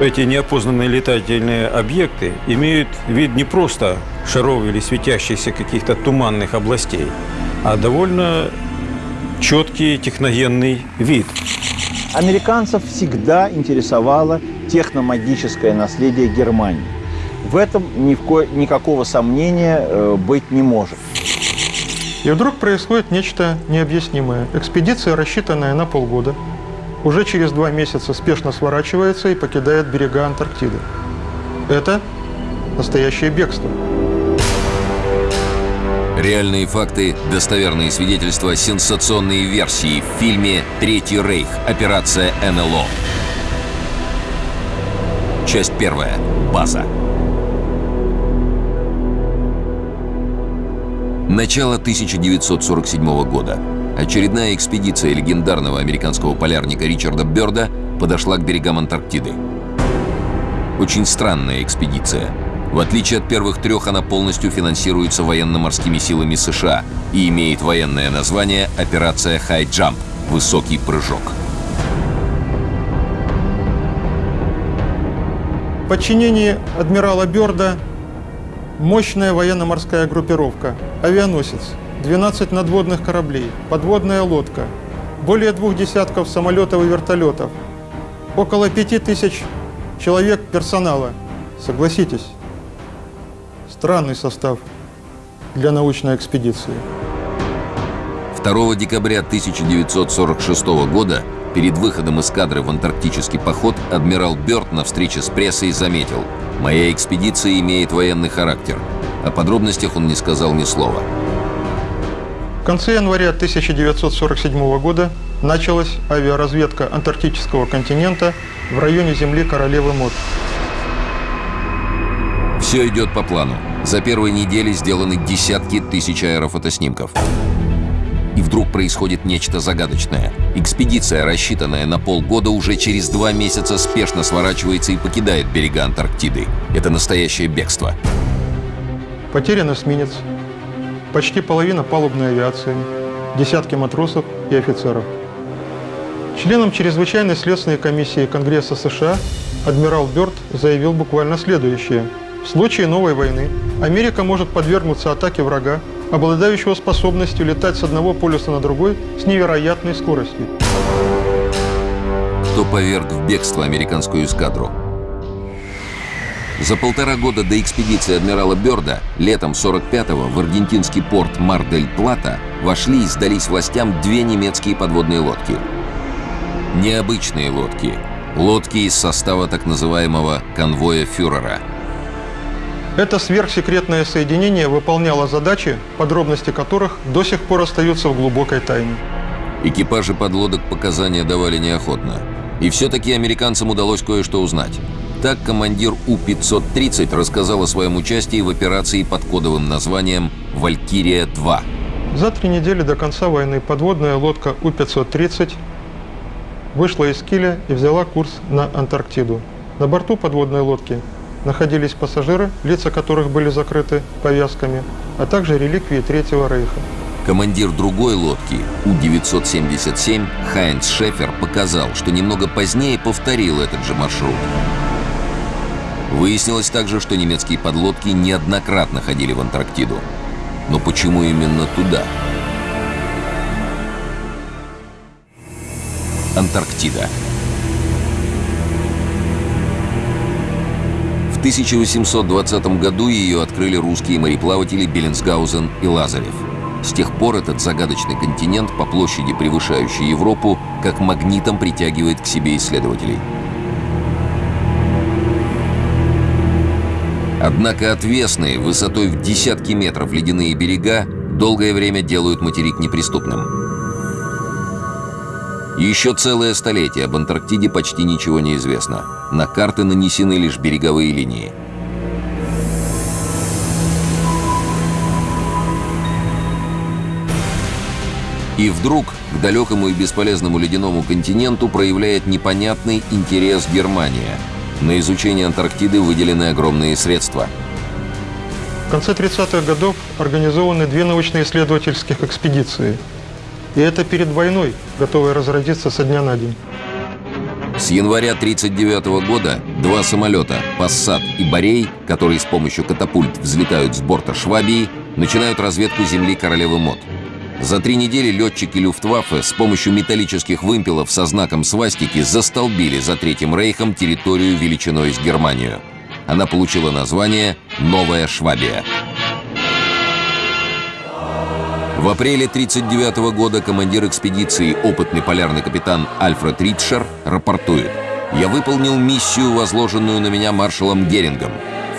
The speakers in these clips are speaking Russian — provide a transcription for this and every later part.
Эти неопознанные летательные объекты имеют вид не просто шаров или светящихся каких-то туманных областей, а довольно четкий техногенный вид. Американцев всегда интересовало техномагическое наследие Германии. В этом ни в ко... никакого сомнения э, быть не может. И вдруг происходит нечто необъяснимое. Экспедиция, рассчитанная на полгода, уже через два месяца спешно сворачивается и покидает берега Антарктиды. Это настоящее бегство. Реальные факты, достоверные свидетельства, сенсационные версии в фильме «Третий рейх. Операция НЛО». Часть первая. База. Начало 1947 года. Очередная экспедиция легендарного американского полярника Ричарда Бёрда подошла к берегам Антарктиды. Очень странная экспедиция. В отличие от первых трех, она полностью финансируется военно-морскими силами США и имеет военное название «Операция High Jump» — «Высокий прыжок». В подчинении адмирала Бёрда мощная военно-морская группировка, авианосец, 12 надводных кораблей, подводная лодка, более двух десятков самолетов и вертолетов, около пяти тысяч человек персонала. Согласитесь, странный состав для научной экспедиции. 2 декабря 1946 года перед выходом эскадры в антарктический поход адмирал Бёрд на встрече с прессой заметил «Моя экспедиция имеет военный характер». О подробностях он не сказал ни слова. В конце января 1947 года началась авиаразведка антарктического континента в районе земли Королевы Мод. Все идет по плану. За первые недели сделаны десятки тысяч аэрофотоснимков. И вдруг происходит нечто загадочное. Экспедиция, рассчитанная на полгода, уже через два месяца спешно сворачивается и покидает берега Антарктиды. Это настоящее бегство. Потерян эсминец, почти половина палубной авиации, десятки матросов и офицеров. Членам чрезвычайной следственной комиссии Конгресса США адмирал Бёрд заявил буквально следующее. В случае новой войны Америка может подвергнуться атаке врага, обладающего способностью летать с одного полюса на другой с невероятной скоростью. Кто поверг в бегство американскую эскадру? За полтора года до экспедиции адмирала Бёрда летом 45-го в аргентинский порт Мар-дель-Плата вошли и сдались властям две немецкие подводные лодки. Необычные лодки. Лодки из состава так называемого конвоя фюрера. Это сверхсекретное соединение выполняло задачи, подробности которых до сих пор остаются в глубокой тайне. Экипажи подлодок показания давали неохотно. И все-таки американцам удалось кое-что узнать. Так командир У-530 рассказал о своем участии в операции под кодовым названием «Валькирия-2». За три недели до конца войны подводная лодка У-530 вышла из Киля и взяла курс на Антарктиду. На борту подводной лодки находились пассажиры, лица которых были закрыты повязками, а также реликвии Третьего Рейха. Командир другой лодки, У-977, Хайнц Шефер, показал, что немного позднее повторил этот же маршрут. Выяснилось также, что немецкие подлодки неоднократно ходили в Антарктиду. Но почему именно туда? Антарктида. В 1820 году ее открыли русские мореплаватели Беллинсгаузен и Лазарев. С тех пор этот загадочный континент, по площади превышающий Европу, как магнитом притягивает к себе исследователей. Однако отвесные, высотой в десятки метров ледяные берега долгое время делают материк неприступным. Еще целое столетие об Антарктиде почти ничего не известно. На карты нанесены лишь береговые линии. И вдруг к далекому и бесполезному ледяному континенту проявляет непонятный интерес Германия. На изучение Антарктиды выделены огромные средства. В конце 30-х годов организованы две научно-исследовательских экспедиции. И это перед войной, готовые разразиться со дня на день. С января 1939 года два самолета «Пассат» и «Борей», которые с помощью катапульт взлетают с борта «Швабии», начинают разведку земли королевы Мод. За три недели летчики Люфтваффе с помощью металлических вымпелов со знаком свастики застолбили за Третьим Рейхом территорию величиной с Германию. Она получила название «Новая Швабия». В апреле 1939 года командир экспедиции, опытный полярный капитан Альфред Ритшер, рапортует. «Я выполнил миссию, возложенную на меня маршалом Герингом.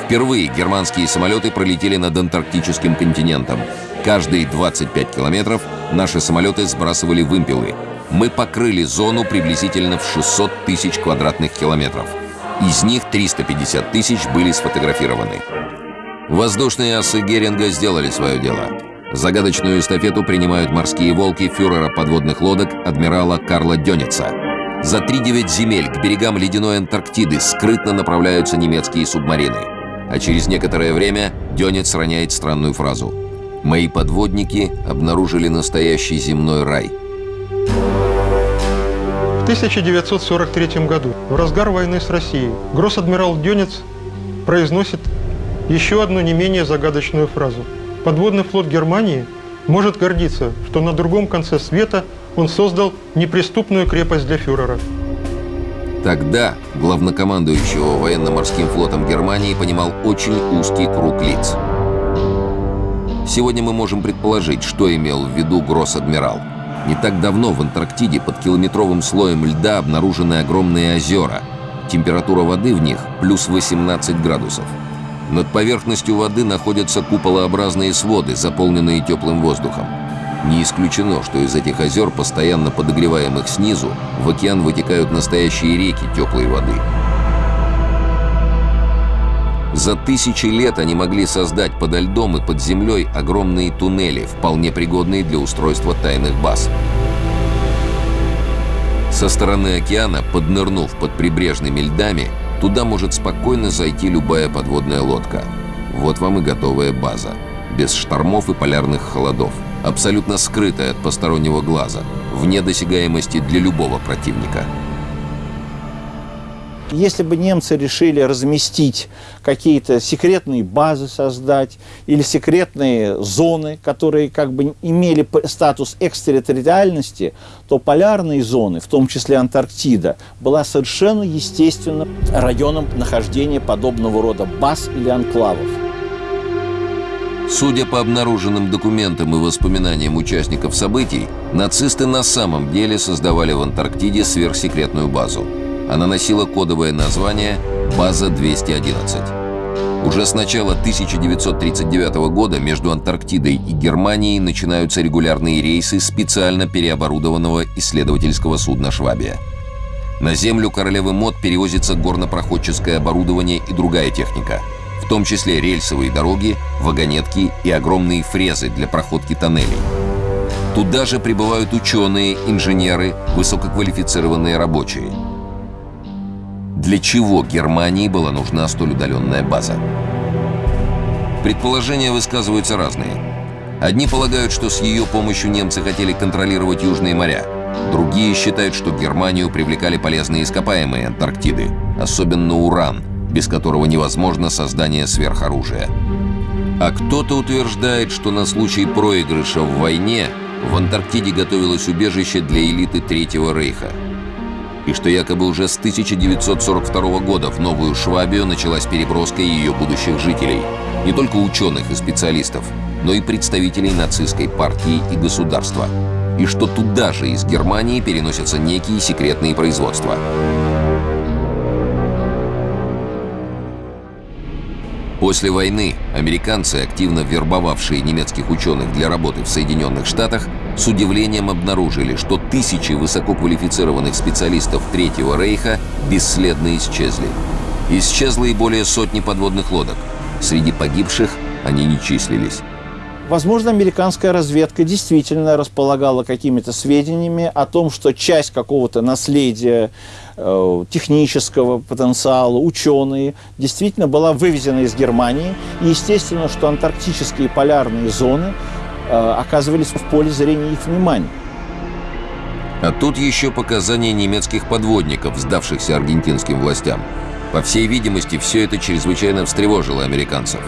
Впервые германские самолеты пролетели над антарктическим континентом. Каждые 25 километров наши самолеты сбрасывали вымпелы. Мы покрыли зону приблизительно в 600 тысяч квадратных километров. Из них 350 тысяч были сфотографированы. Воздушные асы Геринга сделали свое дело. Загадочную эстафету принимают морские волки фюрера подводных лодок адмирала Карла Дёница. За 3-9 земель к берегам ледяной Антарктиды скрытно направляются немецкие субмарины. А через некоторое время Дёнец роняет странную фразу. «Мои подводники обнаружили настоящий земной рай». В 1943 году, в разгар войны с Россией, гросс-адмирал Дёнец произносит еще одну не менее загадочную фразу – Подводный флот Германии может гордиться, что на другом конце света он создал неприступную крепость для фюрера. Тогда главнокомандующего военно-морским флотом Германии понимал очень узкий круг лиц. Сегодня мы можем предположить, что имел в виду гросс-адмирал. Не так давно в Антарктиде под километровым слоем льда обнаружены огромные озера. Температура воды в них плюс 18 градусов. Над поверхностью воды находятся куполообразные своды, заполненные теплым воздухом. Не исключено, что из этих озер, постоянно подогреваемых снизу, в океан вытекают настоящие реки теплой воды. За тысячи лет они могли создать подо льдом и под землей огромные туннели, вполне пригодные для устройства тайных баз. Со стороны океана, поднырнув под прибрежными льдами, Туда может спокойно зайти любая подводная лодка. Вот вам и готовая база. Без штормов и полярных холодов. Абсолютно скрытая от постороннего глаза. Вне досягаемости для любого противника. Если бы немцы решили разместить какие-то секретные базы создать или секретные зоны, которые как бы имели статус экстерриториальности, то полярные зоны, в том числе Антарктида, была совершенно естественным районом нахождения подобного рода баз или анклавов. Судя по обнаруженным документам и воспоминаниям участников событий, нацисты на самом деле создавали в Антарктиде сверхсекретную базу – она носила кодовое название «База 211». Уже с начала 1939 года между Антарктидой и Германией начинаются регулярные рейсы специально переоборудованного исследовательского судна «Швабия». На землю королевы Мод перевозится горнопроходческое оборудование и другая техника, в том числе рельсовые дороги, вагонетки и огромные фрезы для проходки тоннелей. Туда же прибывают ученые, инженеры, высококвалифицированные рабочие – для чего Германии была нужна столь удаленная база? Предположения высказываются разные. Одни полагают, что с ее помощью немцы хотели контролировать Южные моря. Другие считают, что Германию привлекали полезные ископаемые Антарктиды, особенно уран, без которого невозможно создание сверхоружия. А кто-то утверждает, что на случай проигрыша в войне в Антарктиде готовилось убежище для элиты Третьего Рейха – и что якобы уже с 1942 года в Новую Швабию началась переброска ее будущих жителей. Не только ученых и специалистов, но и представителей нацистской партии и государства. И что туда же из Германии переносятся некие секретные производства. После войны американцы, активно вербовавшие немецких ученых для работы в Соединенных Штатах, с удивлением обнаружили, что тысячи высококвалифицированных специалистов Третьего Рейха бесследно исчезли. Исчезло и более сотни подводных лодок. Среди погибших они не числились. Возможно, американская разведка действительно располагала какими-то сведениями о том, что часть какого-то наследия технического потенциала, ученые, действительно была вывезена из Германии. И естественно, что антарктические полярные зоны э, оказывались в поле зрения их внимания. А тут еще показания немецких подводников, сдавшихся аргентинским властям. По всей видимости, все это чрезвычайно встревожило американцев.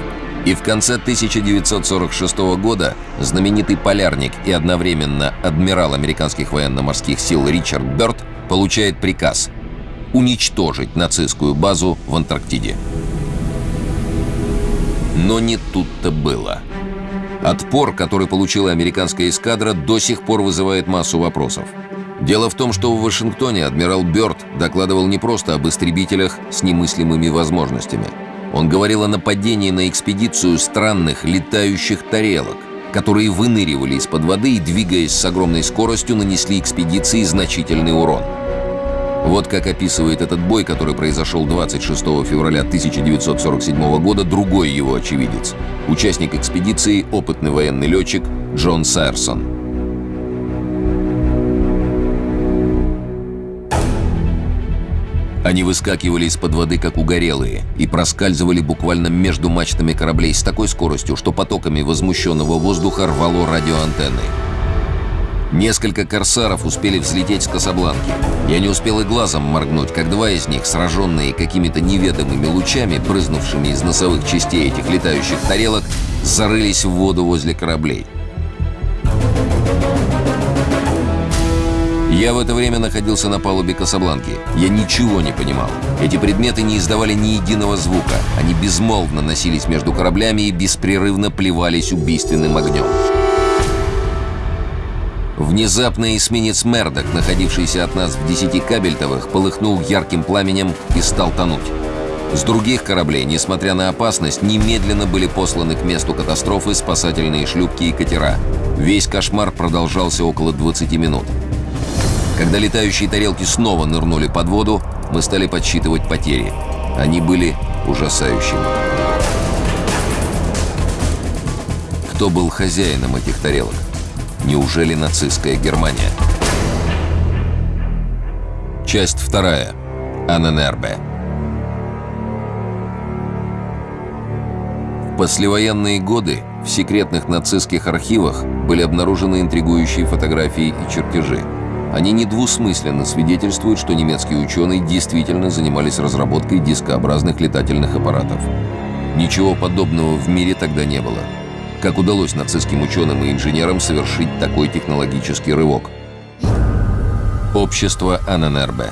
И в конце 1946 года знаменитый полярник и одновременно адмирал американских военно-морских сил Ричард Бёрд получает приказ уничтожить нацистскую базу в Антарктиде. Но не тут-то было. Отпор, который получила американская эскадра, до сих пор вызывает массу вопросов. Дело в том, что в Вашингтоне адмирал Бёрд докладывал не просто об истребителях с немыслимыми возможностями. Он говорил о нападении на экспедицию странных летающих тарелок, которые выныривали из-под воды и, двигаясь с огромной скоростью, нанесли экспедиции значительный урон. Вот как описывает этот бой, который произошел 26 февраля 1947 года, другой его очевидец. Участник экспедиции, опытный военный летчик Джон Сайерсон. Они выскакивали из-под воды, как угорелые, и проскальзывали буквально между мачтами кораблей с такой скоростью, что потоками возмущенного воздуха рвало радиоантенны. Несколько корсаров успели взлететь с Касабланки. Я не успел и глазом моргнуть, как два из них, сраженные какими-то неведомыми лучами, брызнувшими из носовых частей этих летающих тарелок, зарылись в воду возле кораблей. Я в это время находился на палубе Касабланки. Я ничего не понимал. Эти предметы не издавали ни единого звука. Они безмолвно носились между кораблями и беспрерывно плевались убийственным огнем. Внезапно эсминец «Мердок», находившийся от нас в десяти кабельтовых, полыхнул ярким пламенем и стал тонуть. С других кораблей, несмотря на опасность, немедленно были посланы к месту катастрофы спасательные шлюпки и катера. Весь кошмар продолжался около 20 минут. Когда летающие тарелки снова нырнули под воду, мы стали подсчитывать потери. Они были ужасающими. Кто был хозяином этих тарелок? Неужели нацистская Германия? Часть вторая. Анненербе. В послевоенные годы в секретных нацистских архивах были обнаружены интригующие фотографии и чертежи. Они недвусмысленно свидетельствуют, что немецкие ученые действительно занимались разработкой дискообразных летательных аппаратов. Ничего подобного в мире тогда не было. Как удалось нацистским ученым и инженерам совершить такой технологический рывок? Общество Анненербе.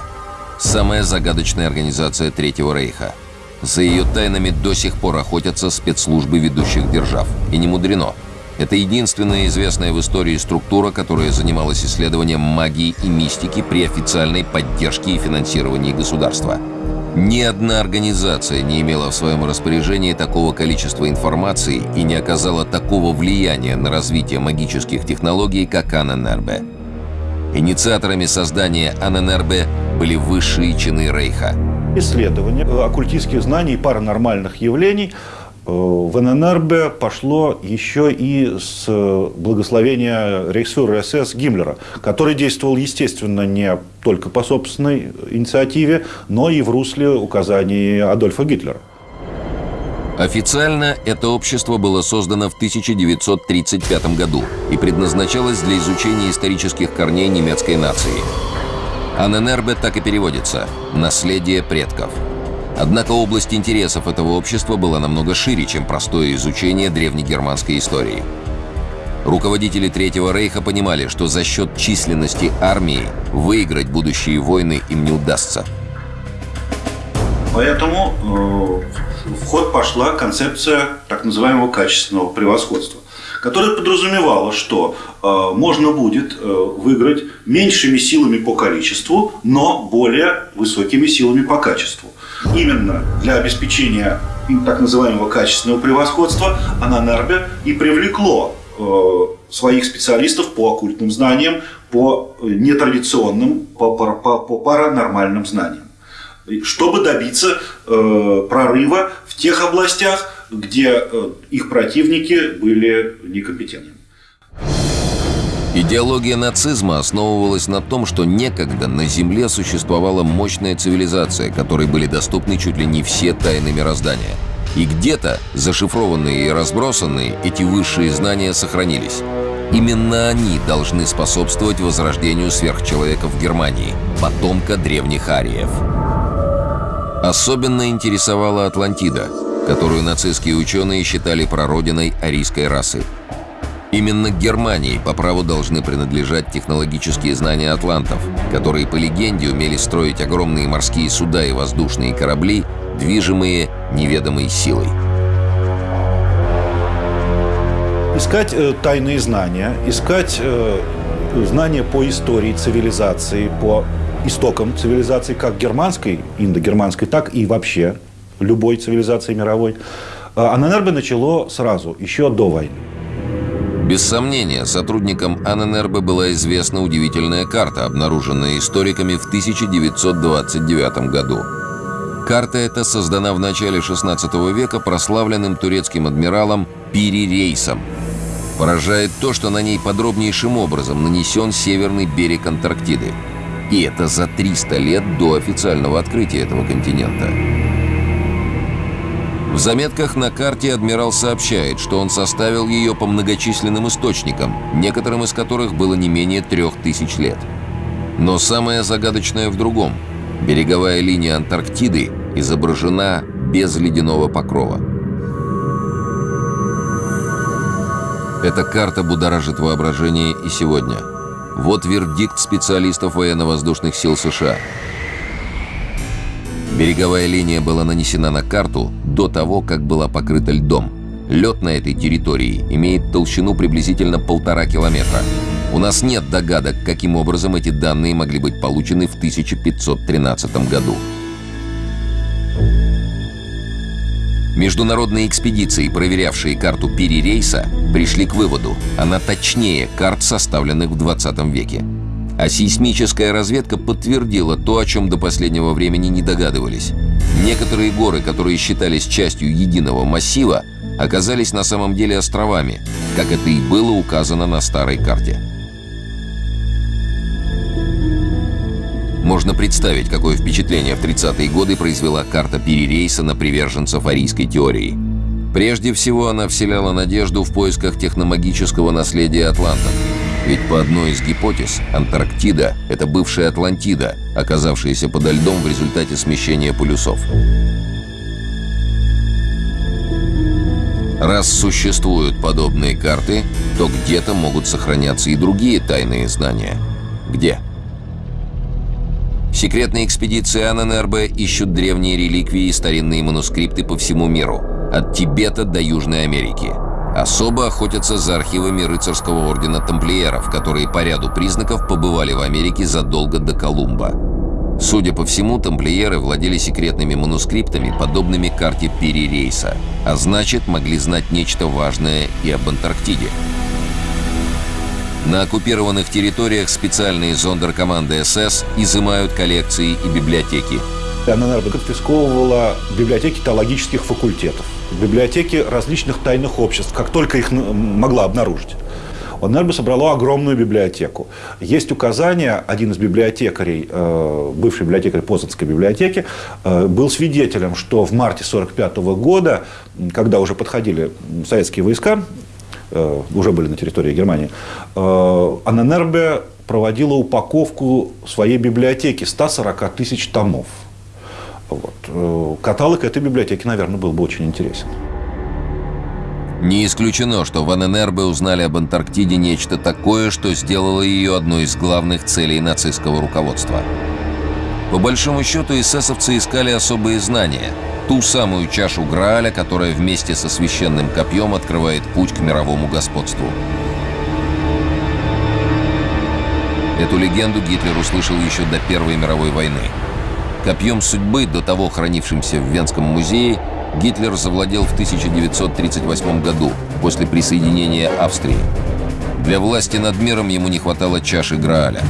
Самая загадочная организация Третьего Рейха. За ее тайнами до сих пор охотятся спецслужбы ведущих держав. И не мудрено – это единственная известная в истории структура, которая занималась исследованием магии и мистики при официальной поддержке и финансировании государства. Ни одна организация не имела в своем распоряжении такого количества информации и не оказала такого влияния на развитие магических технологий, как Анненербе. Инициаторами создания Анненербе были высшие чины Рейха. Исследование оккультистских знаний и паранормальных явлений – в ННРБ пошло еще и с благословения рейхсфюрера СС Гиммлера, который действовал, естественно, не только по собственной инициативе, но и в русле указаний Адольфа Гитлера. Официально это общество было создано в 1935 году и предназначалось для изучения исторических корней немецкой нации. АННРБ так и переводится «наследие предков». Однако область интересов этого общества была намного шире, чем простое изучение древнегерманской истории. Руководители Третьего Рейха понимали, что за счет численности армии выиграть будущие войны им не удастся. Поэтому э, в ход пошла концепция так называемого качественного превосходства, которая подразумевала, что э, можно будет э, выиграть меньшими силами по количеству, но более высокими силами по качеству. Именно для обеспечения так называемого качественного превосходства Ананербе и привлекло э, своих специалистов по оккультным знаниям, по нетрадиционным, по, по, по, по паранормальным знаниям, чтобы добиться э, прорыва в тех областях, где э, их противники были некомпетентны. Идеология нацизма основывалась на том, что некогда на Земле существовала мощная цивилизация, которой были доступны чуть ли не все тайны мироздания. И где-то, зашифрованные и разбросанные, эти высшие знания сохранились. Именно они должны способствовать возрождению сверхчеловека в Германии, потомка древних ариев. Особенно интересовала Атлантида, которую нацистские ученые считали прародиной арийской расы. Именно Германии по праву должны принадлежать технологические знания атлантов, которые, по легенде, умели строить огромные морские суда и воздушные корабли, движимые неведомой силой. Искать э, тайные знания, искать э, знания по истории цивилизации, по истокам цивилизации, как германской, индогерманской, так и вообще любой цивилизации мировой, э, АННРБ начало сразу, еще до войны. Без сомнения, сотрудникам АННРБ была известна удивительная карта, обнаруженная историками в 1929 году. Карта эта создана в начале 16 века прославленным турецким адмиралом Пири Рейсом. Поражает то, что на ней подробнейшим образом нанесен северный берег Антарктиды. И это за 300 лет до официального открытия этого континента. В заметках на карте адмирал сообщает, что он составил ее по многочисленным источникам, некоторым из которых было не менее трех тысяч лет. Но самое загадочное в другом. Береговая линия Антарктиды изображена без ледяного покрова. Эта карта будоражит воображение и сегодня. Вот вердикт специалистов военно-воздушных сил США. Береговая линия была нанесена на карту до того, как была покрыта льдом. Лед на этой территории имеет толщину приблизительно полтора километра. У нас нет догадок, каким образом эти данные могли быть получены в 1513 году. Международные экспедиции, проверявшие карту перерейса, пришли к выводу, она точнее карт, составленных в 20 веке. А сейсмическая разведка подтвердила то, о чем до последнего времени не догадывались. Некоторые горы, которые считались частью единого массива, оказались на самом деле островами, как это и было указано на старой карте. Можно представить, какое впечатление в 30-е годы произвела карта перерейса на приверженцев арийской теории. Прежде всего, она вселяла надежду в поисках техномагического наследия атлантов. Ведь по одной из гипотез, Антарктида – это бывшая Атлантида, оказавшаяся подо льдом в результате смещения полюсов. Раз существуют подобные карты, то где-то могут сохраняться и другие тайные знания. Где? Секретные экспедиции АННРБ ищут древние реликвии и старинные манускрипты по всему миру, от Тибета до Южной Америки. Особо охотятся за архивами рыцарского ордена тамплиеров, которые по ряду признаков побывали в Америке задолго до Колумба. Судя по всему, тамплиеры владели секретными манускриптами, подобными карте перерейса, а значит, могли знать нечто важное и об Антарктиде. На оккупированных территориях специальные зондеркоманды СС изымают коллекции и библиотеки. АННРБ конфисковывала библиотеки теологических факультетов, библиотеки различных тайных обществ, как только их могла обнаружить. ОНРБ собрало огромную библиотеку. Есть указание, один из библиотекарей, э, бывший библиотекарь Познанской библиотеки, э, был свидетелем, что в марте 1945 года, когда уже подходили советские войска, э, уже были на территории Германии, АННРБ проводила упаковку своей библиотеки 140 тысяч томов. Вот. Каталог этой библиотеки, наверное, был бы очень интересен. Не исключено, что в ННРБ узнали об Антарктиде нечто такое, что сделало ее одной из главных целей нацистского руководства. По большому счету, эсэсовцы искали особые знания, ту самую чашу Грааля, которая вместе со священным копьем открывает путь к мировому господству. Эту легенду Гитлер услышал еще до Первой мировой войны. Копьем судьбы, до того хранившимся в Венском музее, Гитлер завладел в 1938 году, после присоединения Австрии. Для власти над миром ему не хватало чаши Грааля.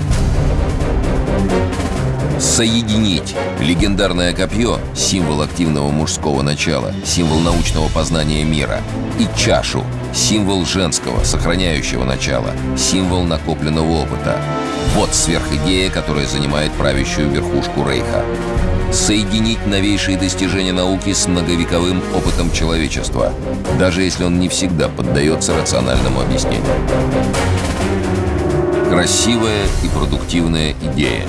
Соединить легендарное копье, символ активного мужского начала, символ научного познания мира, и чашу, символ женского, сохраняющего начала, символ накопленного опыта. Вот сверхидея, которая занимает правящую верхушку Рейха. соединить новейшие достижения науки с многовековым опытом человечества, даже если он не всегда поддается рациональному объяснению. Красивая и продуктивная идея.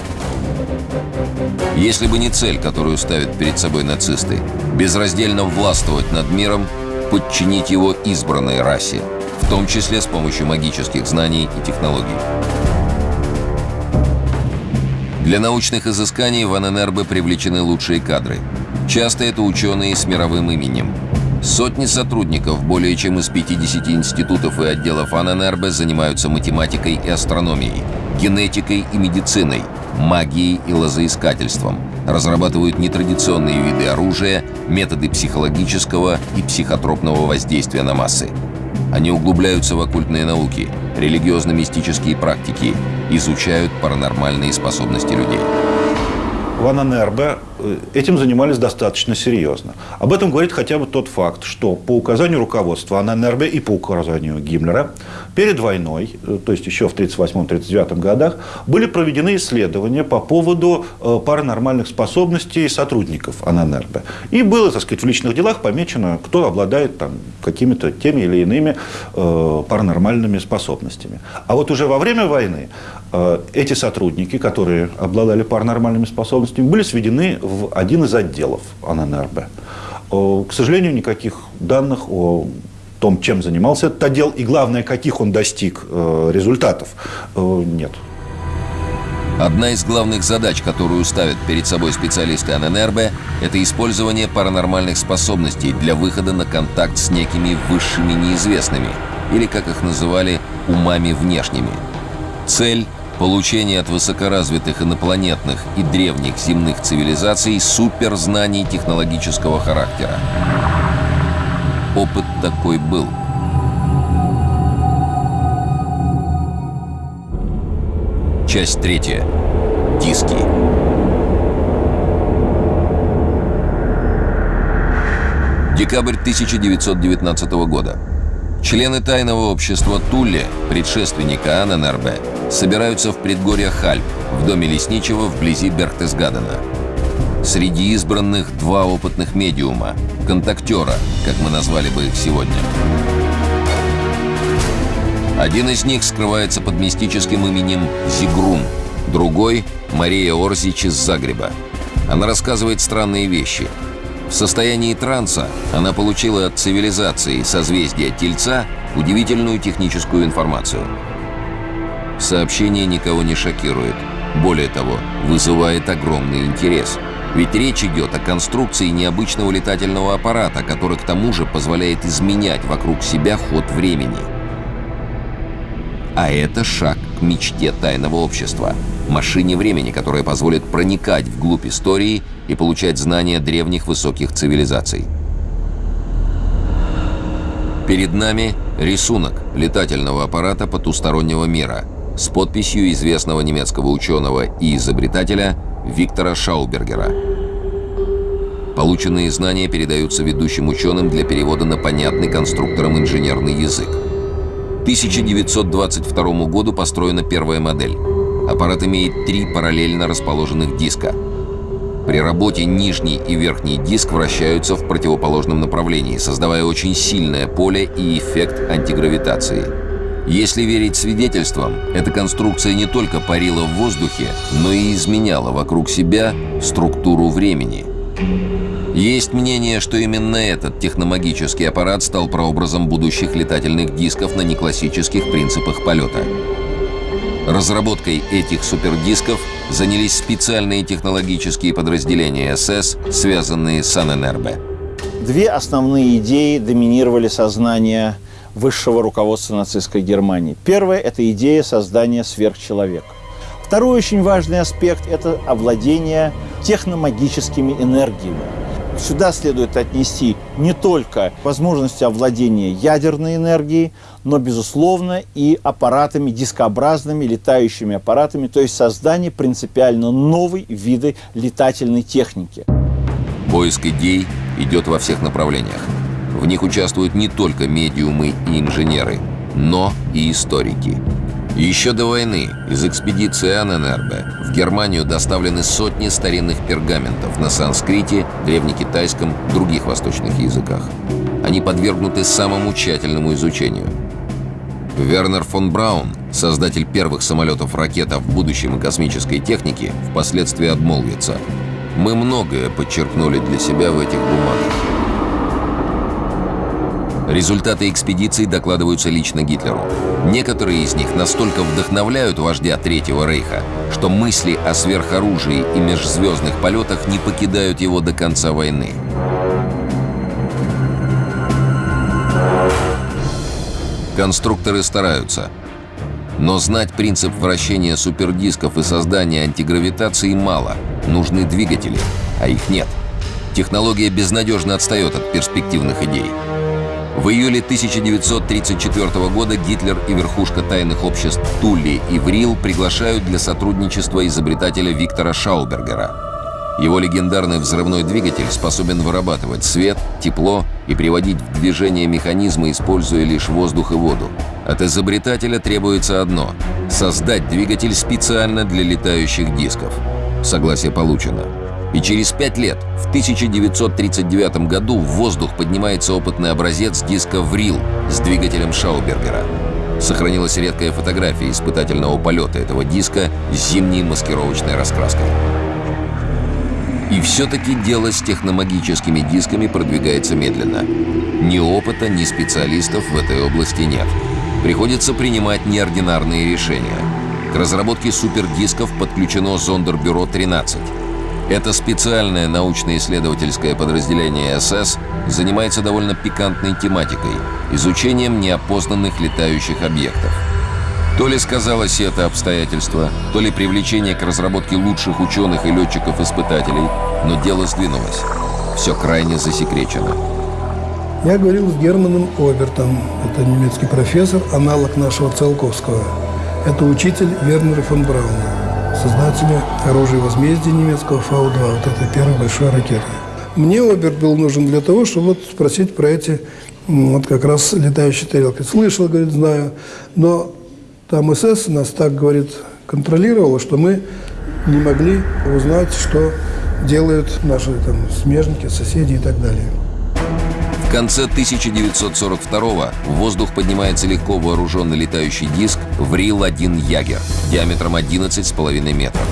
Если бы не цель, которую ставят перед собой нацисты, безраздельно властвовать над миром, подчинить его избранной расе, в том числе с помощью магических знаний и технологий. Для научных изысканий в ННРБ привлечены лучшие кадры. Часто это ученые с мировым именем. Сотни сотрудников более чем из 50 институтов и отделов АННРБ занимаются математикой и астрономией, генетикой и медициной, магией и лозоискательством, разрабатывают нетрадиционные виды оружия, методы психологического и психотропного воздействия на массы. Они углубляются в оккультные науки, религиозно-мистические практики, изучают паранормальные способности людей. В АННРБ Э, этим занимались достаточно серьезно. Об этом говорит хотя бы тот факт, что по указанию руководства АННРБ и по указанию Гиммлера перед войной, э, то есть еще в 1938-1939 годах, были проведены исследования по поводу э, паранормальных способностей сотрудников АННРБ. И было, так сказать, в личных делах помечено, кто обладает там, какими-то теми или иными паранормальными способностями. А вот уже во время войны эти сотрудники, которые обладали паранормальными способностями, были сведены в один из отделов АННРБ. К сожалению, никаких данных о том, чем занимался этот отдел, и главное, каких он достиг э, результатов, э, нет. Одна из главных задач, которую ставят перед собой специалисты АННРБ, это использование паранормальных способностей для выхода на контакт с некими высшими неизвестными, или, как их называли, умами внешними. Цель Получение от высокоразвитых инопланетных и древних земных цивилизаций суперзнаний технологического характера. Опыт такой был. Часть третья. Диски. Декабрь 1919 года. Члены тайного общества Тулли, предшественника Анненербе, собираются в предгорьях Хальп, в доме лесничего вблизи Берхтесгадена. Среди избранных два опытных медиума, контактера, как мы назвали бы их сегодня. Один из них скрывается под мистическим именем Зигрун, другой – Мария Орзич из Загреба. Она рассказывает странные вещи – в состоянии транса она получила от цивилизации созвездия Тельца удивительную техническую информацию. Сообщение никого не шокирует. Более того, вызывает огромный интерес. Ведь речь идет о конструкции необычного летательного аппарата, который к тому же позволяет изменять вокруг себя ход времени. А это шаг к мечте тайного общества. Машине времени, которая позволит проникать вглубь истории и получать знания древних высоких цивилизаций. Перед нами рисунок летательного аппарата потустороннего мира с подписью известного немецкого ученого и изобретателя Виктора Шаубергера. Полученные знания передаются ведущим ученым для перевода на понятный конструкторам инженерный язык. 1922 году построена первая модель. Аппарат имеет три параллельно расположенных диска. При работе нижний и верхний диск вращаются в противоположном направлении, создавая очень сильное поле и эффект антигравитации. Если верить свидетельствам, эта конструкция не только парила в воздухе, но и изменяла вокруг себя структуру времени. Есть мнение, что именно этот техномагический аппарат стал прообразом будущих летательных дисков на неклассических принципах полета. Разработкой этих супердисков занялись специальные технологические подразделения СС, связанные с АННРБ. Две основные идеи доминировали сознание высшего руководства нацистской Германии. Первая – это идея создания сверхчеловека. Второй очень важный аспект – это овладение техномагическими энергиями. Сюда следует отнести не только возможности овладения ядерной энергией, но, безусловно, и аппаратами дискообразными, летающими аппаратами, то есть создание принципиально новой виды летательной техники. Поиск идей идет во всех направлениях. В них участвуют не только медиумы и инженеры, но и историки. Еще до войны из экспедиции Анненербе в Германию доставлены сотни старинных пергаментов на санскрите, древнекитайском, других восточных языках. Они подвергнуты самому тщательному изучению. Вернер фон Браун, создатель первых самолетов-ракет в будущем космической технике, впоследствии обмолвится. Мы многое подчеркнули для себя в этих бумагах. Результаты экспедиций докладываются лично Гитлеру. Некоторые из них настолько вдохновляют вождя Третьего Рейха, что мысли о сверхоружии и межзвездных полетах не покидают его до конца войны. Конструкторы стараются. Но знать принцип вращения супердисков и создания антигравитации мало. Нужны двигатели, а их нет. Технология безнадежно отстает от перспективных идей. В июле 1934 года Гитлер и верхушка тайных обществ Тулли и Врил приглашают для сотрудничества изобретателя Виктора Шаубергера. Его легендарный взрывной двигатель способен вырабатывать свет, тепло и приводить в движение механизмы, используя лишь воздух и воду. От изобретателя требуется одно – создать двигатель специально для летающих дисков. Согласие получено. И через пять лет, в 1939 году, в воздух поднимается опытный образец диска «Врил» с двигателем Шаубергера. Сохранилась редкая фотография испытательного полета этого диска с зимней маскировочной раскраской. И все-таки дело с техномагическими дисками продвигается медленно. Ни опыта, ни специалистов в этой области нет. Приходится принимать неординарные решения. К разработке супердисков подключено Зондербюро-13. Это специальное научно-исследовательское подразделение СС занимается довольно пикантной тематикой – изучением неопознанных летающих объектов. То ли сказалось это обстоятельство, то ли привлечение к разработке лучших ученых и летчиков-испытателей, но дело сдвинулось. Все крайне засекречено. Я говорил с Германом Обертом. Это немецкий профессор, аналог нашего Циолковского. Это учитель Вернера фон Брауна создателя оружия возмездия немецкого Фау-2, вот это первая большая ракета. Мне Оберт был нужен для того, чтобы вот спросить про эти вот как раз летающие тарелки. Слышал, говорит, знаю, но там СС нас так, говорит, контролировало, что мы не могли узнать, что делают наши там смежники, соседи и так далее. В конце 1942 в воздух поднимается легко вооруженный летающий диск «Врил-1 Ягер» диаметром 11,5 метров.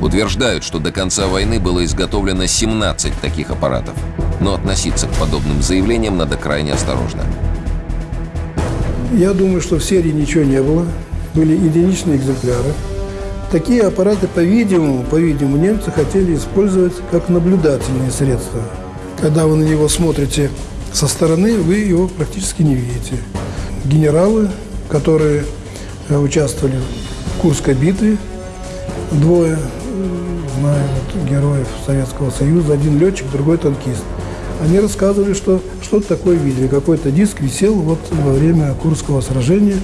Утверждают, что до конца войны было изготовлено 17 таких аппаратов. Но относиться к подобным заявлениям надо крайне осторожно. Я думаю, что в серии ничего не было. Были единичные экземпляры. Такие аппараты, по-видимому, по-видимому, немцы хотели использовать как наблюдательные средства. Когда вы на него смотрите со стороны вы его практически не видите. Генералы, которые э, участвовали в Курской битве, двое, знаю, вот, героев Советского Союза, один летчик, другой танкист. Они рассказывали, что что-то такое видели. Какой-то диск висел вот во время Курского сражения.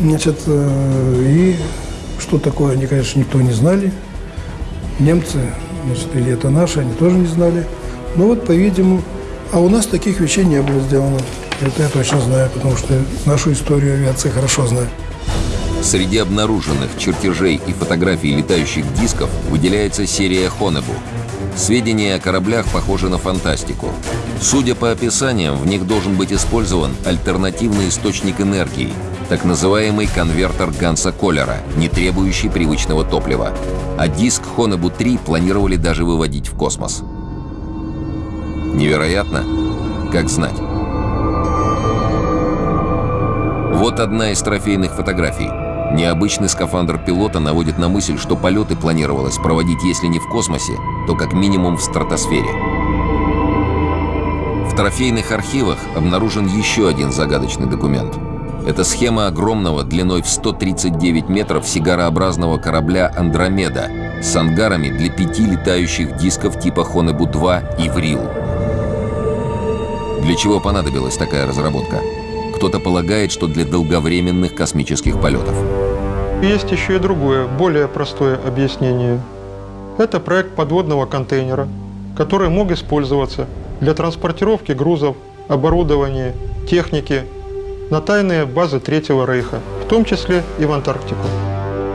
Значит, э, и что такое, они, конечно, никто не знали. Немцы, значит, или это наши, они тоже не знали. Но вот, по-видимому, а у нас таких вещей не было сделано. Это я точно знаю, потому что нашу историю авиации хорошо знаю. Среди обнаруженных чертежей и фотографий летающих дисков выделяется серия Хонебу. Сведения о кораблях похожи на фантастику. Судя по описаниям, в них должен быть использован альтернативный источник энергии, так называемый конвертер Ганса Коллера, не требующий привычного топлива. А диск Хонебу-3 планировали даже выводить в космос. Невероятно? Как знать. Вот одна из трофейных фотографий. Необычный скафандр пилота наводит на мысль, что полеты планировалось проводить, если не в космосе, то как минимум в стратосфере. В трофейных архивах обнаружен еще один загадочный документ. Это схема огромного, длиной в 139 метров, сигарообразного корабля «Андромеда» с ангарами для пяти летающих дисков типа Хонебу-2 и «Врил». Для чего понадобилась такая разработка? Кто-то полагает, что для долговременных космических полетов. Есть еще и другое, более простое объяснение. Это проект подводного контейнера, который мог использоваться для транспортировки грузов, оборудования, техники на тайные базы Третьего Рейха, в том числе и в Антарктику.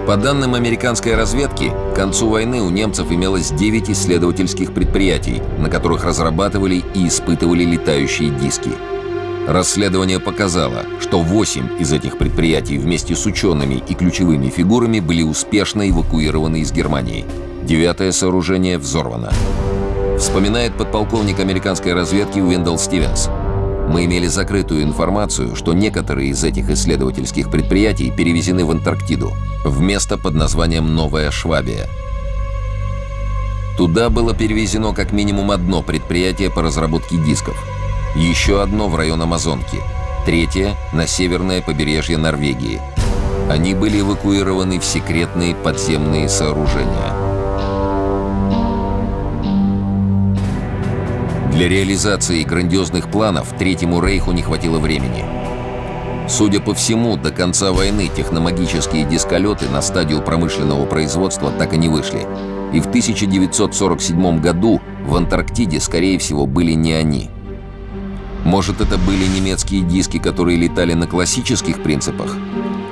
По данным американской разведки, к концу войны у немцев имелось 9 исследовательских предприятий, на которых разрабатывали и испытывали летающие диски. Расследование показало, что 8 из этих предприятий вместе с учеными и ключевыми фигурами были успешно эвакуированы из Германии. Девятое сооружение взорвано. Вспоминает подполковник американской разведки Уэндell Стивенс. Мы имели закрытую информацию, что некоторые из этих исследовательских предприятий перевезены в Антарктиду, в место под названием Новая Швабия. Туда было перевезено как минимум одно предприятие по разработке дисков, еще одно в район Амазонки, третье – на северное побережье Норвегии. Они были эвакуированы в секретные подземные сооружения. Для реализации грандиозных планов Третьему Рейху не хватило времени. Судя по всему, до конца войны техномагические дисколеты на стадию промышленного производства так и не вышли. И в 1947 году в Антарктиде, скорее всего, были не они. Может, это были немецкие диски, которые летали на классических принципах?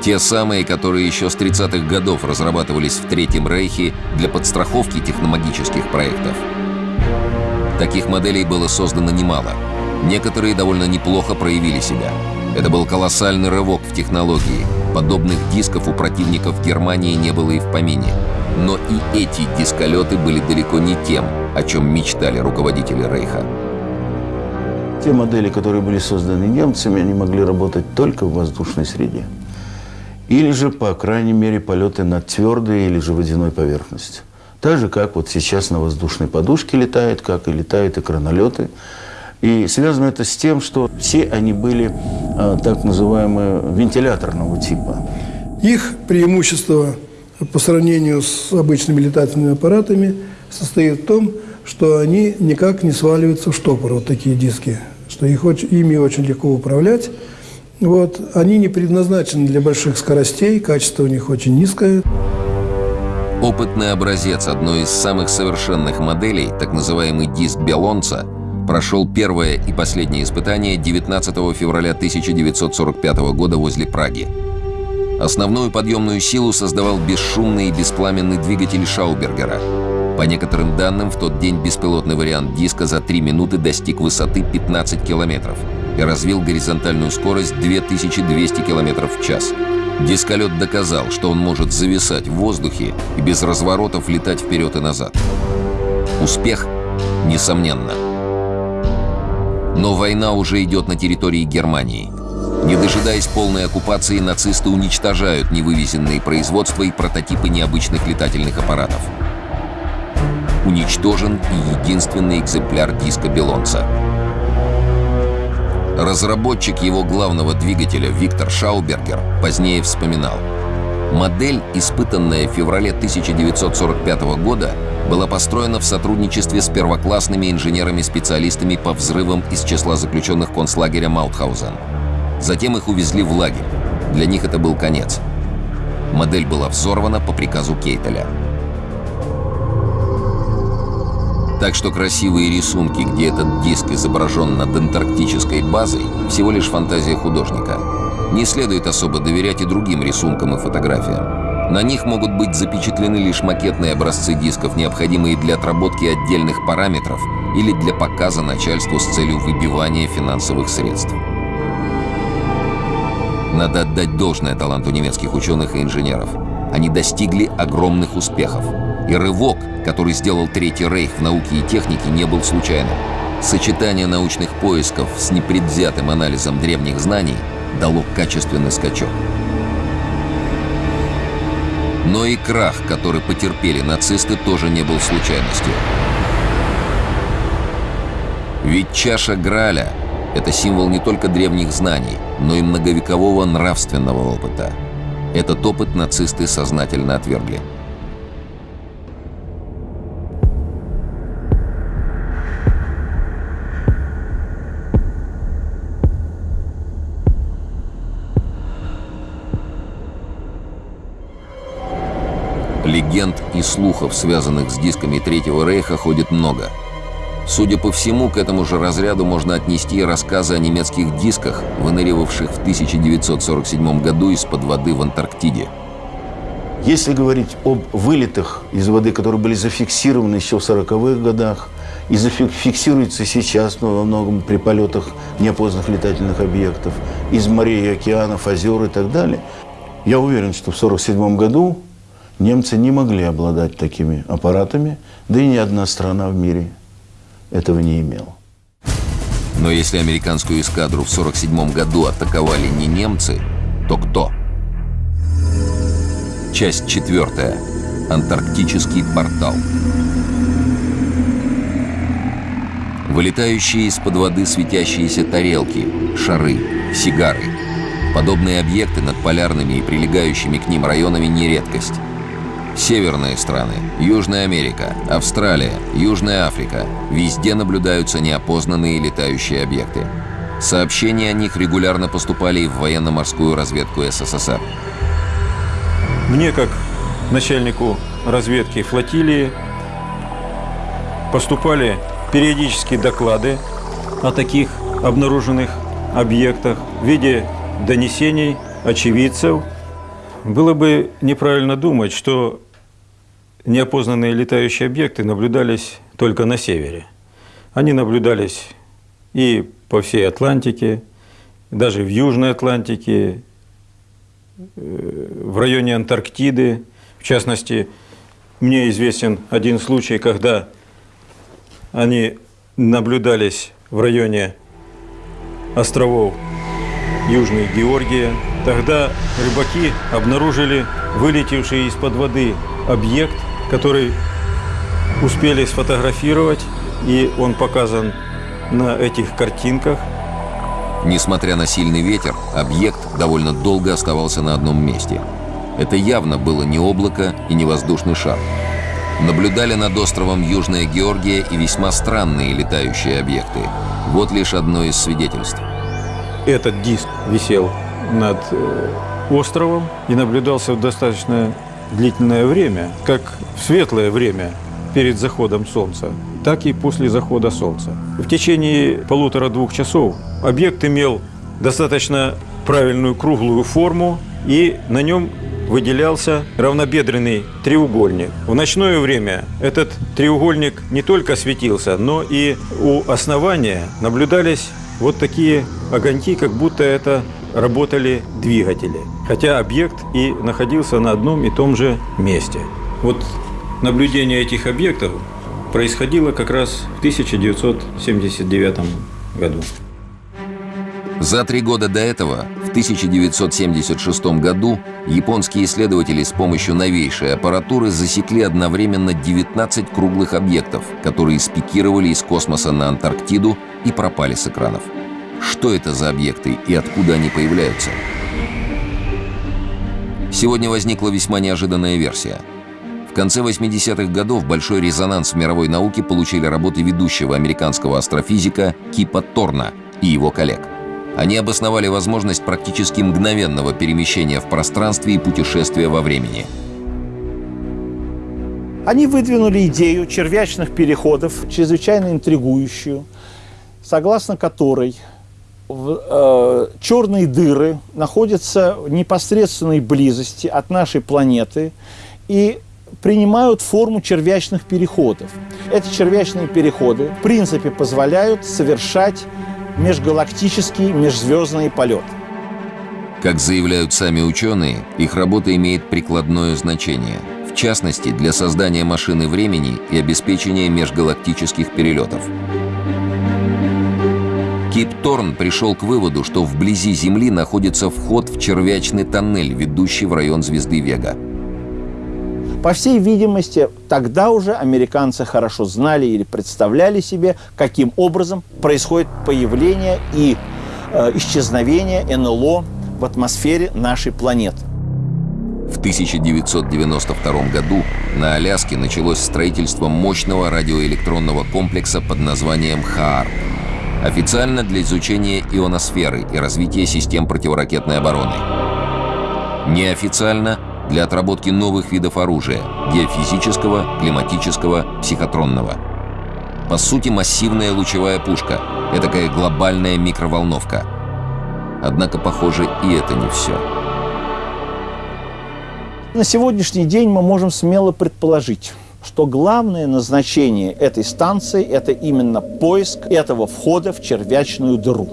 Те самые, которые еще с 30-х годов разрабатывались в Третьем Рейхе для подстраховки техномагических проектов. Таких моделей было создано немало. Некоторые довольно неплохо проявили себя. Это был колоссальный рывок в технологии. Подобных дисков у противников Германии не было и в помине. Но и эти дисколеты были далеко не тем, о чем мечтали руководители Рейха. Те модели, которые были созданы немцами, они могли работать только в воздушной среде. Или же, по крайней мере, полеты над твердой или же водяной поверхностью. Так же, как вот сейчас на воздушной подушке летает, как и летают экранолеты. И связано это с тем, что все они были а, так называемые вентиляторного типа. Их преимущество по сравнению с обычными летательными аппаратами состоит в том, что они никак не сваливаются в штопор, вот такие диски, что их очень, ими очень легко управлять. Вот. Они не предназначены для больших скоростей, качество у них очень низкое. Опытный образец одной из самых совершенных моделей, так называемый диск Белонца, прошел первое и последнее испытание 19 февраля 1945 года возле Праги. Основную подъемную силу создавал бесшумный и беспламенный двигатель Шаубергера. По некоторым данным, в тот день беспилотный вариант диска за 3 минуты достиг высоты 15 километров и развил горизонтальную скорость 2200 километров в час. Дисколет доказал, что он может зависать в воздухе и без разворотов летать вперед и назад. Успех? Несомненно. Но война уже идет на территории Германии. Не дожидаясь полной оккупации, нацисты уничтожают невывезенные производства и прототипы необычных летательных аппаратов. Уничтожен и единственный экземпляр диска Белонца – Разработчик его главного двигателя Виктор Шаубергер позднее вспоминал. Модель, испытанная в феврале 1945 года, была построена в сотрудничестве с первоклассными инженерами-специалистами по взрывам из числа заключенных концлагеря Маутхаузен. Затем их увезли в лагерь. Для них это был конец. Модель была взорвана по приказу Кейтеля. Так что красивые рисунки, где этот диск изображен над антарктической базой, всего лишь фантазия художника. Не следует особо доверять и другим рисункам и фотографиям. На них могут быть запечатлены лишь макетные образцы дисков, необходимые для отработки отдельных параметров или для показа начальству с целью выбивания финансовых средств. Надо отдать должное таланту немецких ученых и инженеров. Они достигли огромных успехов. И рывок, который сделал Третий Рейх в науке и технике, не был случайным. Сочетание научных поисков с непредвзятым анализом древних знаний дало качественный скачок. Но и крах, который потерпели нацисты, тоже не был случайностью. Ведь чаша Граля – это символ не только древних знаний, но и многовекового нравственного опыта. Этот опыт нацисты сознательно отвергли. Легенд и слухов, связанных с дисками Третьего Рейха, ходит много. Судя по всему, к этому же разряду можно отнести рассказы о немецких дисках, выныривавших в 1947 году из-под воды в Антарктиде. Если говорить об вылетах из воды, которые были зафиксированы еще в 40-х годах, и зафиксируются сейчас, но во многом при полетах неопознанных летательных объектов, из морей океанов, озер и так далее, я уверен, что в 1947 году немцы не могли обладать такими аппаратами, да и ни одна страна в мире этого не имела. Но если американскую эскадру в 1947 году атаковали не немцы, то кто? Часть четвертая. Антарктический портал. Вылетающие из-под воды светящиеся тарелки, шары, сигары. Подобные объекты над полярными и прилегающими к ним районами не редкость. Северные страны, Южная Америка, Австралия, Южная Африка – везде наблюдаются неопознанные летающие объекты. Сообщения о них регулярно поступали и в военно-морскую разведку СССР. Мне, как начальнику разведки флотилии, поступали периодические доклады о таких обнаруженных объектах в виде донесений очевидцев. Было бы неправильно думать, что неопознанные летающие объекты наблюдались только на севере. Они наблюдались и по всей Атлантике, даже в Южной Атлантике, в районе Антарктиды. В частности, мне известен один случай, когда они наблюдались в районе островов Южной Георгии. Тогда рыбаки обнаружили вылетевший из-под воды объект, который успели сфотографировать, и он показан на этих картинках – Несмотря на сильный ветер, объект довольно долго оставался на одном месте. Это явно было не облако и не воздушный шар. Наблюдали над островом Южная Георгия и весьма странные летающие объекты. Вот лишь одно из свидетельств. Этот диск висел над э, островом и наблюдался достаточно длительное время, как в светлое время перед заходом солнца так и после захода солнца. В течение полутора-двух часов объект имел достаточно правильную круглую форму, и на нем выделялся равнобедренный треугольник. В ночное время этот треугольник не только светился, но и у основания наблюдались вот такие огоньки, как будто это работали двигатели. Хотя объект и находился на одном и том же месте. Вот наблюдение этих объектов происходило как раз в 1979 году. За три года до этого, в 1976 году, японские исследователи с помощью новейшей аппаратуры засекли одновременно 19 круглых объектов, которые спикировали из космоса на Антарктиду и пропали с экранов. Что это за объекты и откуда они появляются? Сегодня возникла весьма неожиданная версия – в конце 80-х годов большой резонанс в мировой науке получили работы ведущего американского астрофизика Кипа Торна и его коллег. Они обосновали возможность практически мгновенного перемещения в пространстве и путешествия во времени. Они выдвинули идею червячных переходов, чрезвычайно интригующую, согласно которой э, черные дыры находятся в непосредственной близости от нашей планеты, и принимают форму червячных переходов. Эти червячные переходы, в принципе, позволяют совершать межгалактический, межзвездный полет. Как заявляют сами ученые, их работа имеет прикладное значение, в частности, для создания машины времени и обеспечения межгалактических перелетов. Кип Торн пришел к выводу, что вблизи Земли находится вход в червячный тоннель, ведущий в район звезды Вега. По всей видимости, тогда уже американцы хорошо знали или представляли себе, каким образом происходит появление и э, исчезновение НЛО в атмосфере нашей планеты. В 1992 году на Аляске началось строительство мощного радиоэлектронного комплекса под названием ХААР. Официально для изучения ионосферы и развития систем противоракетной обороны. Неофициально для отработки новых видов оружия – геофизического, климатического, психотронного. По сути, массивная лучевая пушка. Этакая глобальная микроволновка. Однако, похоже, и это не все. На сегодняшний день мы можем смело предположить, что главное назначение этой станции – это именно поиск этого входа в червячную дыру.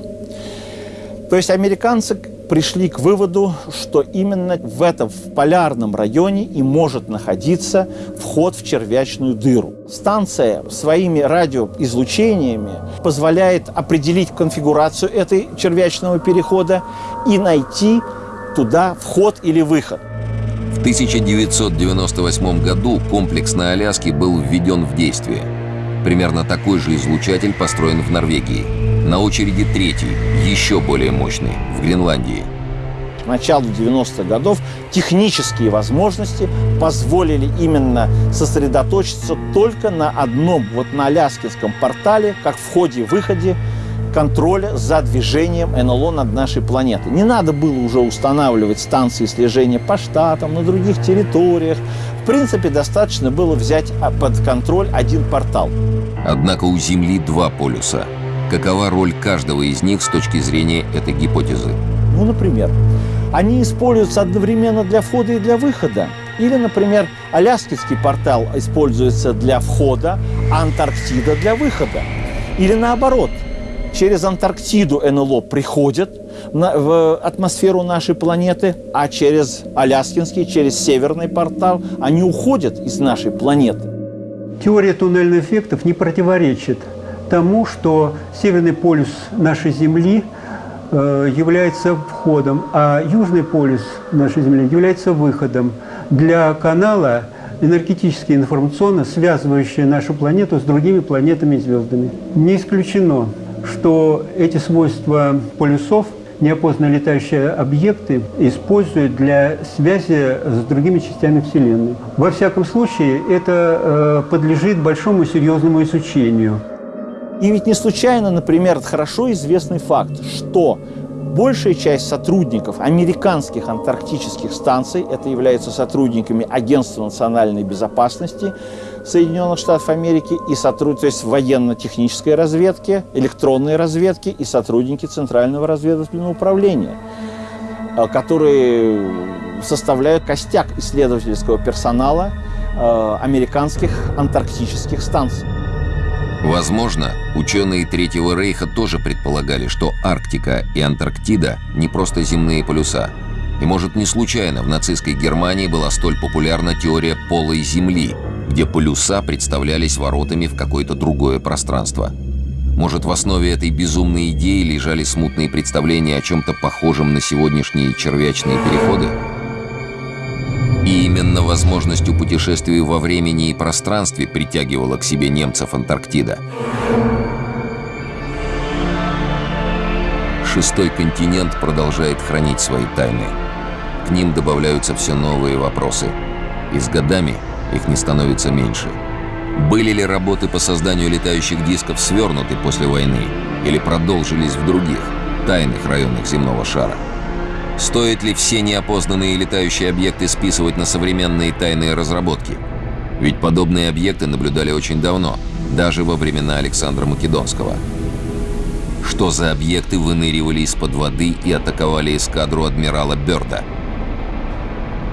То есть американцы пришли к выводу, что именно в этом в полярном районе и может находиться вход в червячную дыру. Станция своими радиоизлучениями позволяет определить конфигурацию этой червячного перехода и найти туда вход или выход. В 1998 году комплекс на Аляске был введен в действие. Примерно такой же излучатель построен в Норвегии. На очереди третий, еще более мощный, в Гренландии. К началу 90-х годов технические возможности позволили именно сосредоточиться только на одном, вот на Аляскинском портале, как входе-выходе контроля за движением НЛО над нашей планетой. Не надо было уже устанавливать станции слежения по штатам, на других территориях. В принципе, достаточно было взять а, под контроль один портал. Однако у Земли два полюса. Какова роль каждого из них с точки зрения этой гипотезы? Ну, например, они используются одновременно для входа и для выхода. Или, например, Аляскинский портал используется для входа, а Антарктида для выхода. Или наоборот – через Антарктиду НЛО приходят в атмосферу нашей планеты, а через Аляскинский, через Северный портал они уходят из нашей планеты. Теория туннельных эффектов не противоречит тому, что Северный полюс нашей Земли э, является входом, а Южный полюс нашей Земли является выходом для канала энергетически информационно связывающая нашу планету с другими планетами и звездами. Не исключено, что эти свойства полюсов неопознанные летающие объекты используют для связи с другими частями Вселенной. Во всяком случае, это э, подлежит большому серьезному изучению. И ведь не случайно, например, хорошо известный факт, что большая часть сотрудников американских антарктических станций, это являются сотрудниками Агентства национальной безопасности, Соединенных Штатов Америки и сотруд... то есть военно-технической разведки, электронной разведки и сотрудники Центрального разведывательного управления, э, которые составляют костяк исследовательского персонала э, американских антарктических станций. Возможно, ученые Третьего Рейха тоже предполагали, что Арктика и Антарктида не просто земные полюса. И, может, не случайно в нацистской Германии была столь популярна теория полой Земли, где полюса представлялись воротами в какое-то другое пространство. Может, в основе этой безумной идеи лежали смутные представления о чем-то похожем на сегодняшние червячные переходы? И именно возможностью путешествий во времени и пространстве притягивала к себе немцев Антарктида. Шестой континент продолжает хранить свои тайны. К ним добавляются все новые вопросы. И с годами их не становится меньше. Были ли работы по созданию летающих дисков свернуты после войны или продолжились в других, тайных районах земного шара? Стоит ли все неопознанные летающие объекты списывать на современные тайные разработки? Ведь подобные объекты наблюдали очень давно, даже во времена Александра Македонского. Что за объекты выныривали из-под воды и атаковали эскадру адмирала Бёрда –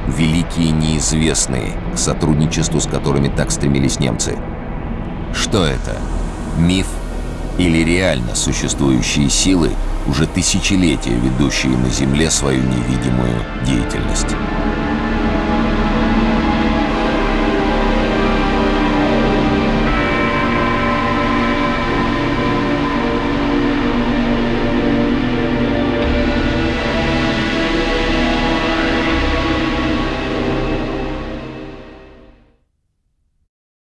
великие неизвестные, к сотрудничеству с которыми так стремились немцы. Что это? Миф или реально существующие силы, уже тысячелетия ведущие на Земле свою невидимую деятельность?